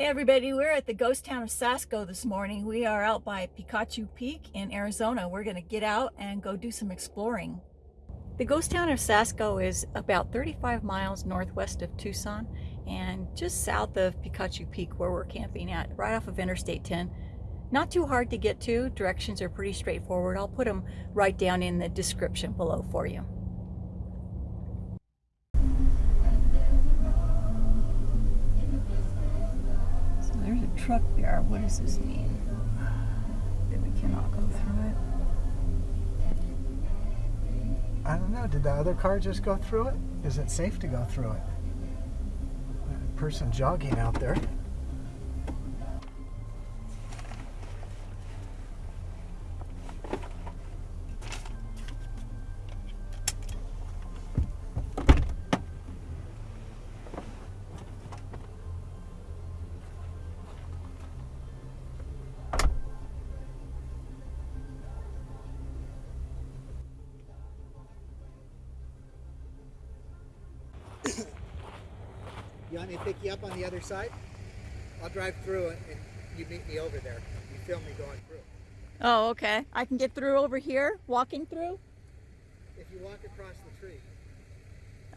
Hey everybody, we're at the ghost town of Sasco this morning. We are out by Picacho Peak in Arizona. We're going to get out and go do some exploring. The ghost town of Sasco is about 35 miles northwest of Tucson and just south of Picacho Peak where we're camping at, right off of Interstate 10. Not too hard to get to. Directions are pretty straightforward. I'll put them right down in the description below for you. Truck there. What does this mean? That we cannot go through it? I don't know. Did the other car just go through it? Is it safe to go through it? Person jogging out there. You want me to pick you up on the other side? I'll drive through and you meet me over there. You film me going through. Oh, okay. I can get through over here, walking through? If you walk across the tree.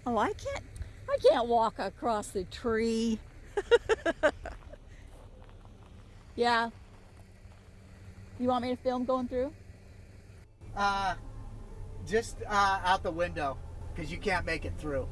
Oh, I can't, I can't walk across the tree. yeah. You want me to film going through? Uh, just uh, out the window, because you can't make it through.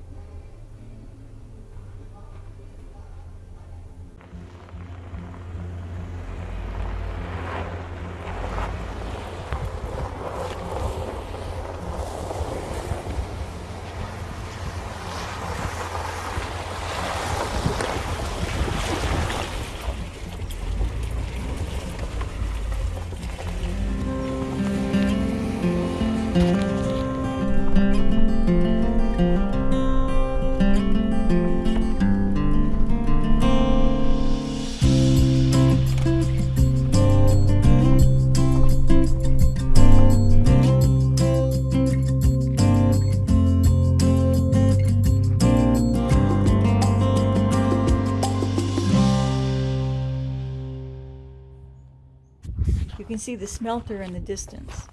See the smelter in the distance.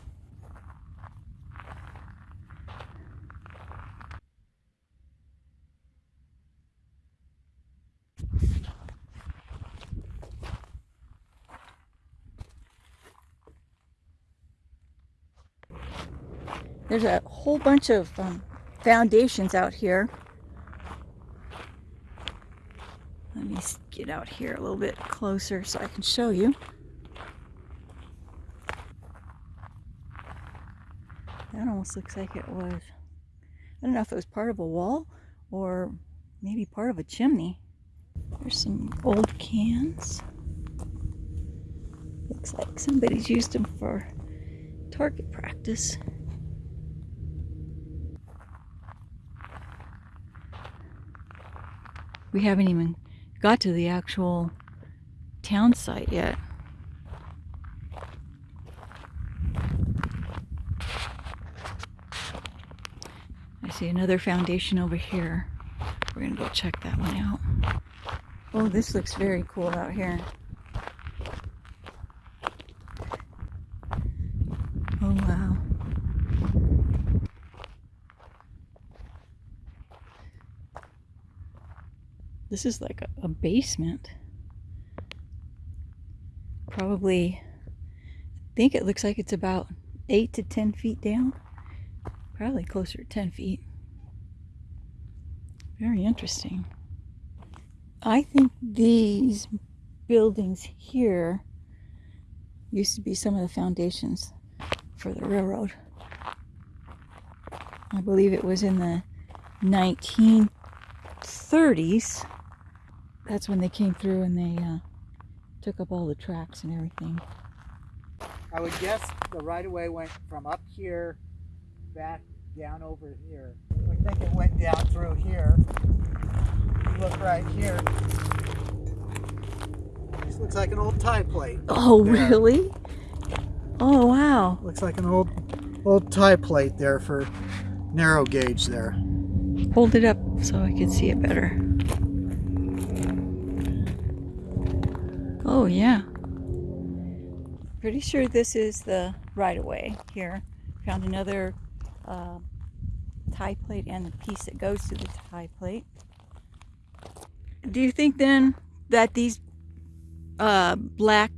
There's a whole bunch of um, foundations out here. Let me get out here a little bit closer so I can show you. That almost looks like it was, I don't know if it was part of a wall or maybe part of a chimney. There's some old cans. Looks like somebody's used them for target practice. We haven't even got to the actual town site yet. See another foundation over here. We're gonna go check that one out. Oh, this looks very cool out here. Oh, wow. This is like a, a basement. Probably, I think it looks like it's about 8 to 10 feet down. Probably closer to 10 feet. Very interesting. I think these buildings here used to be some of the foundations for the railroad. I believe it was in the 1930s. That's when they came through and they uh, took up all the tracks and everything. I would guess the right-of-way went from up here back down over here. I think it went down through here. Look right here. This looks like an old tie plate. Oh, there. really? Oh, wow. Looks like an old old tie plate there for narrow gauge there. Hold it up so I can see it better. Oh, yeah. Pretty sure this is the right of way here. Found another uh, tie plate and the piece that goes to the tie plate. Do you think then that these uh, black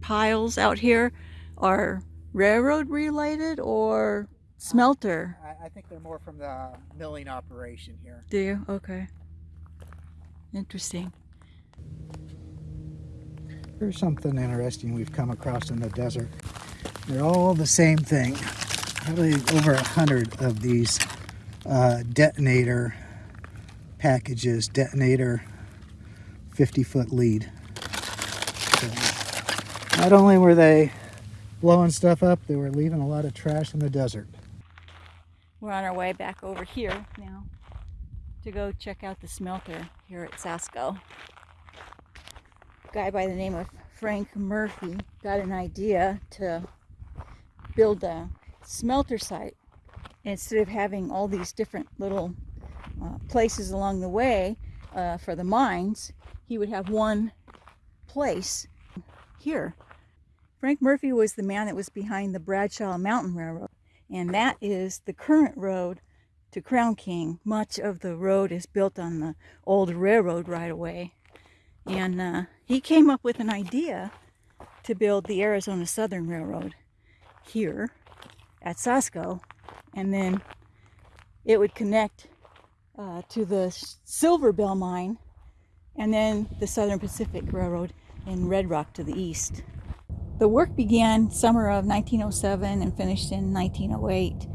piles out here are railroad related or smelter? I, I think they're more from the milling operation here. Do you? Okay. Interesting. Here's something interesting we've come across in the desert. They're all the same thing. Probably over a hundred of these uh, detonator packages, detonator 50 foot lead. So, not only were they blowing stuff up, they were leaving a lot of trash in the desert. We're on our way back over here now to go check out the smelter here at Sasco. guy by the name of Frank Murphy got an idea to build a smelter site. Instead of having all these different little uh, places along the way uh, for the mines, he would have one place here. Frank Murphy was the man that was behind the Bradshaw Mountain Railroad, and that is the current road to Crown King. Much of the road is built on the old railroad right away. And uh, he came up with an idea to build the Arizona Southern Railroad here at Sasco, and then it would connect uh, to the Silver Bell mine and then the Southern Pacific Railroad in Red Rock to the east. The work began summer of 1907 and finished in 1908.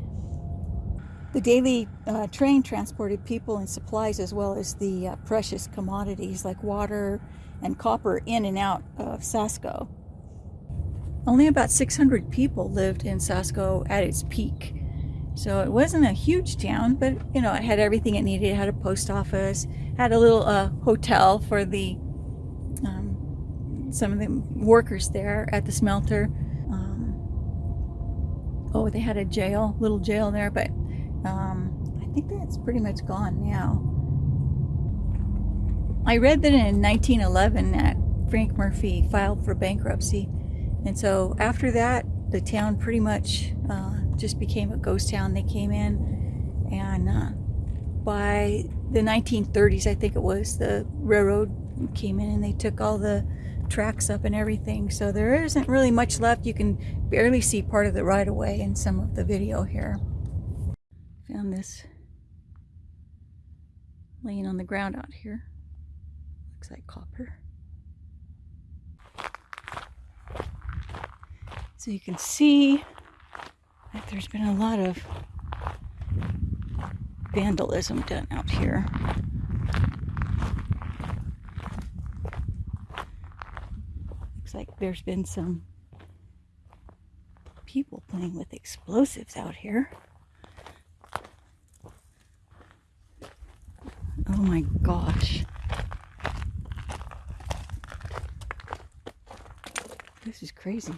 The daily uh, train transported people and supplies as well as the uh, precious commodities like water and copper in and out of Sasco. Only about 600 people lived in Sasco at its peak. So it wasn't a huge town, but you know, it had everything it needed. It had a post office, had a little uh, hotel for the um, some of the workers there at the smelter. Um, oh, they had a jail, little jail there, but um, I think that's pretty much gone now. I read that in 1911 that Frank Murphy filed for bankruptcy, and so after that, the town pretty much uh, just became a ghost town. They came in, and uh, by the 1930s, I think it was, the railroad came in and they took all the tracks up and everything. So there isn't really much left. You can barely see part of the right of way in some of the video here. Found this laying on the ground out here. Looks like copper. So you can see that there's been a lot of vandalism done out here. Looks like there's been some people playing with explosives out here. Oh my gosh. This is crazy.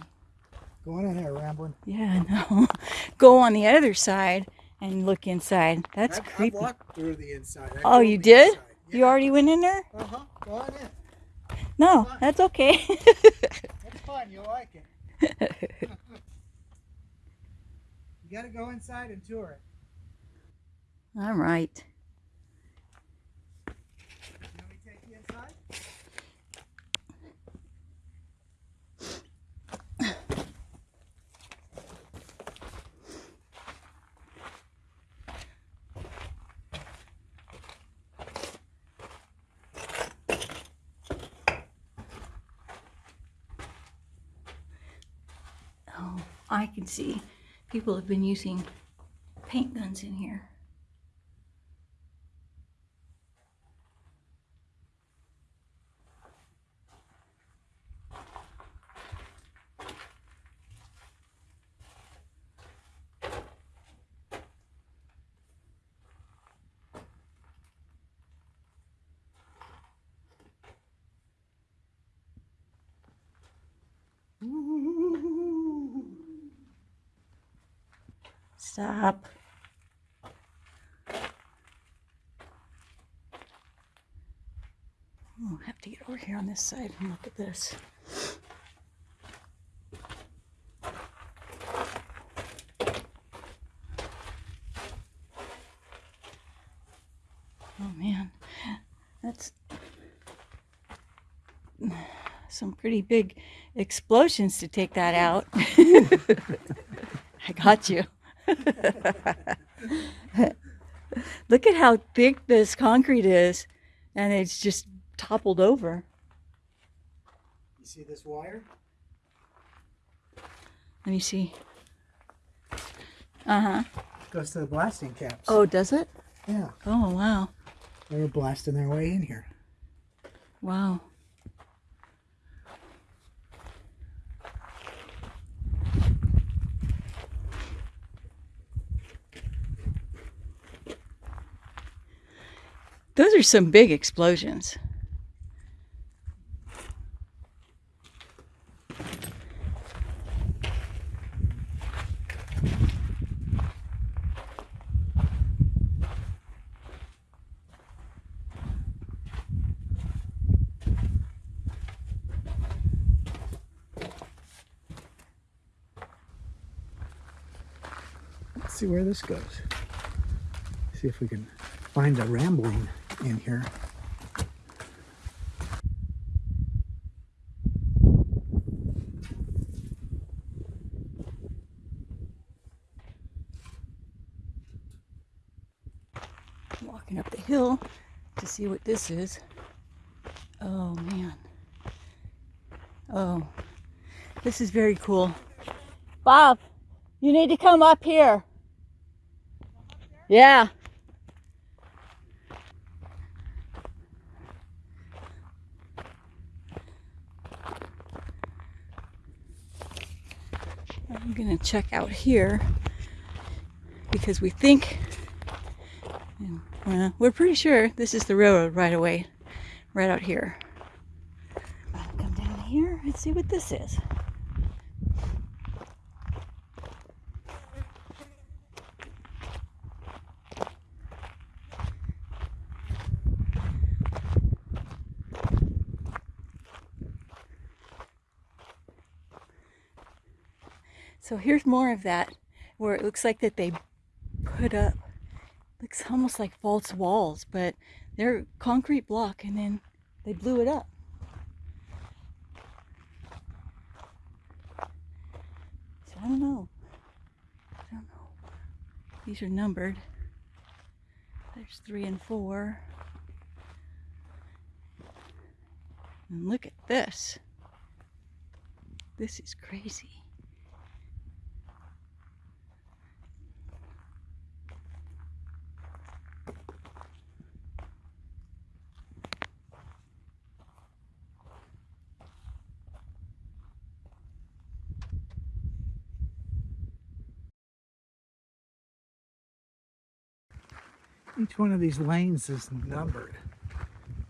Going in there, rambling. Yeah, no. Go on the other side and look inside. That's I've, creepy. I've walked through the inside. I Oh, you did? inside. You already went in there? Uh-huh. Go on in. No, that's okay. It's fun. You'll like it. You got to go inside and tour it. All right. You want me to take you inside? Oh, I can see people have been using paint guns in here. Stop. I'll have to get over here on this side and look at this. Oh man, that's some pretty big explosions to take that out. I got you. Look at how thick this concrete is, and it's just toppled over. You see this wire? Let me see. Uh huh. Goes to the blasting caps. Oh, does it? Yeah. Oh, wow. They were blasting their way in here. Wow. Those are some big explosions. Let's see where this goes. See if we can find a rambling in here. Walking up the hill to see what this is. Oh man. Oh, this is very cool. Bob, you need to come up here. Yeah. I'm gonna check out here because we think, well, we're pretty sure this is the railroad right away, right out here. Come down here and see what this is. So here's more of that where it looks like that they put up looks almost like false walls, but they're concrete block and then they blew it up. So I don't know. I don't know. These are numbered. There's three and four. And look at this. This is crazy. Each one of these lanes is numbered.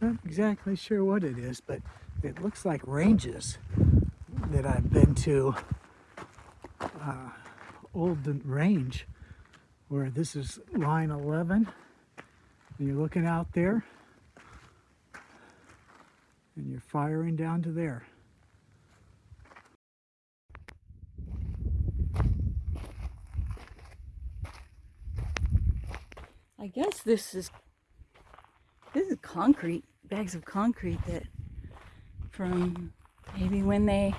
Not exactly sure what it is, but it looks like ranges that I've been to. Uh, Old Range, where this is line 11, and you're looking out there, and you're firing down to there. Guess this is this is concrete, bags of concrete that from maybe when they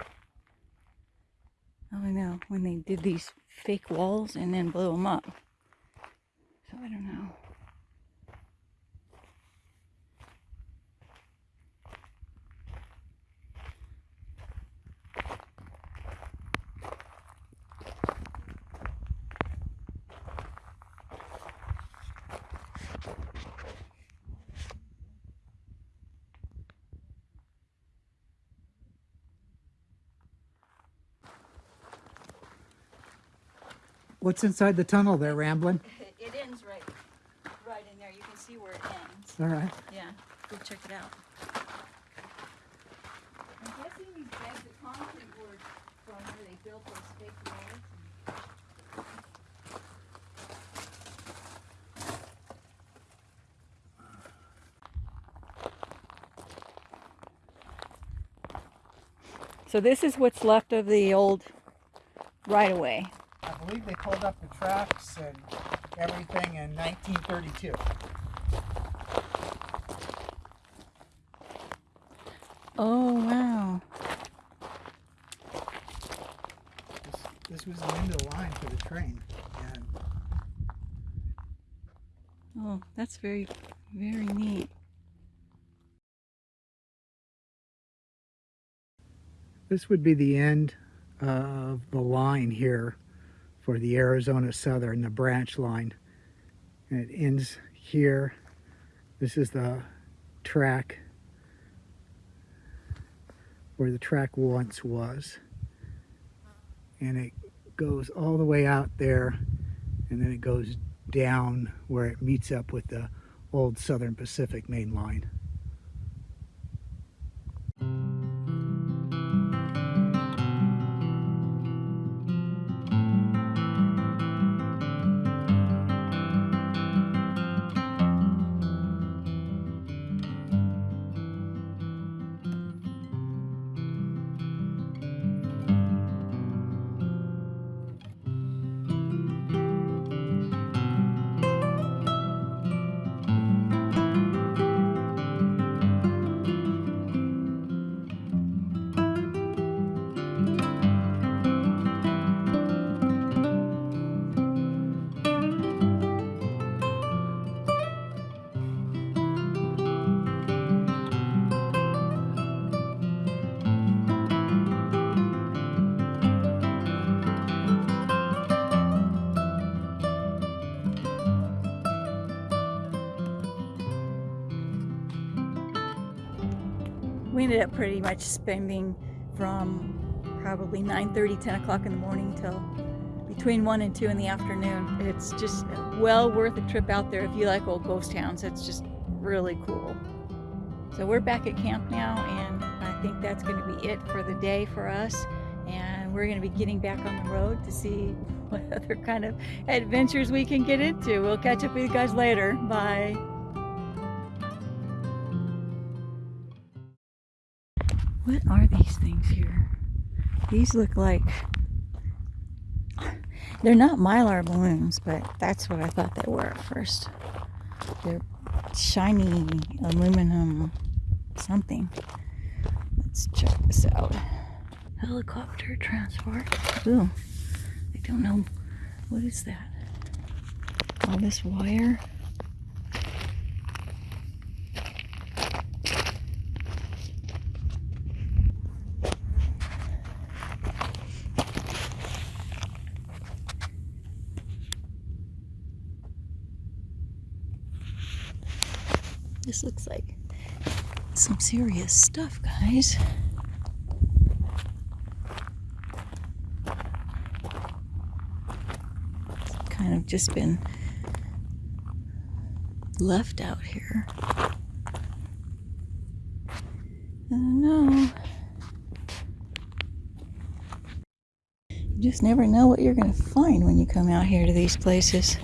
I don't know, when they did these fake walls and then blew them up. So I don't know. What's inside the tunnel there, Ramblin'? It ends right right in there. You can see where it ends. All right. Yeah, go check it out. I'm guessing these bags of concrete were from where they built those fake walls. So this is what's left of the old right of way. I believe they pulled up the tracks and everything in 1932. Oh, wow. This, this was the end of the line for the train. And Oh, that's very, very neat. this would be the end of the line here for the Arizona Southern, the branch line. And it ends here. This is the track where the track once was. And it goes all the way out there and then it goes down where it meets up with the old Southern Pacific main line. We ended up pretty much spending from probably 9.30, 10 o'clock in the morning till between 1 and 2 in the afternoon. It's just well worth a trip out there if you like old ghost towns. It's just really cool. So we're back at camp now and I think that's going to be it for the day for us. And we're going to be getting back on the road to see what other kind of adventures we can get into. We'll catch up with you guys later. Bye. What are these things here? These look like they're not mylar balloons, but that's what I thought they were at first. They're shiny aluminum something. Let's check this out. Helicopter transport. Ooh, I don't know. What is that? All this wire. This looks like some serious stuff, guys. It's kind of just been left out here. I don't know. You just never know what you're going to find when you come out here to these places.